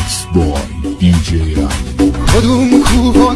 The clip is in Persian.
میکس بای دی جی کدوم کوه و